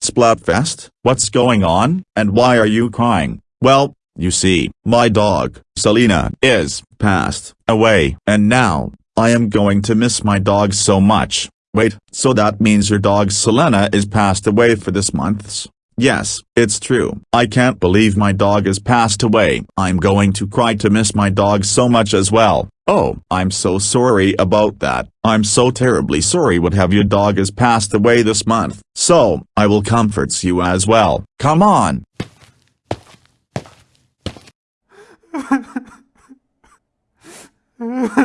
Splatfest, what's going on, and why are you crying? Well, you see, my dog, Selena, is passed away, and now, I am going to miss my dog so much. Wait, so that means your dog Selena is passed away for this month's? Yes, it's true. I can't believe my dog is passed away. I'm going to cry to miss my dog so much as well. Oh, I'm so sorry about that. I'm so terribly sorry what have your dog is passed away this month. So, I will comforts you as well. Come on.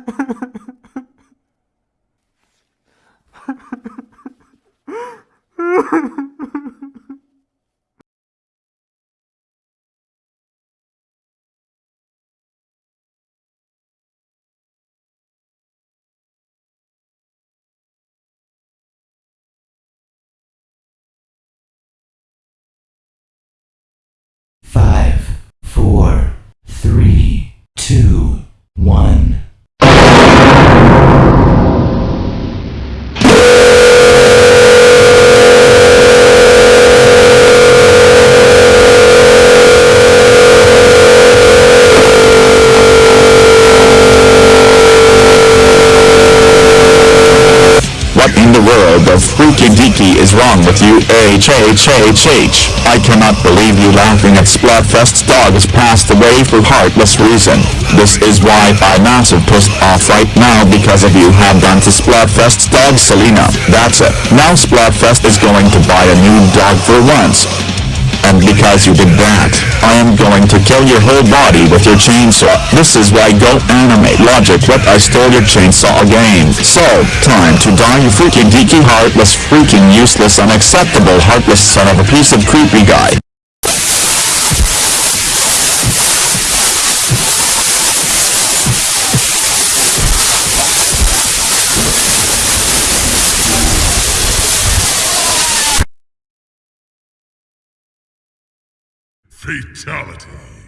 in the world of freaky deaky is wrong with you HHHH? I cannot believe you laughing at Splatfest's dog has passed away for heartless reason. This is why I'm massive pissed off right now because of you have done to Splatfest's dog Selena. That's it. Now Splatfest is going to buy a new dog for once. And because you did going to kill your whole body with your chainsaw. This is why Go Animate Logic what I stole your chainsaw again. So, time to die you freaking geeky heartless freaking useless unacceptable heartless son of a piece of creepy guy. Fatality.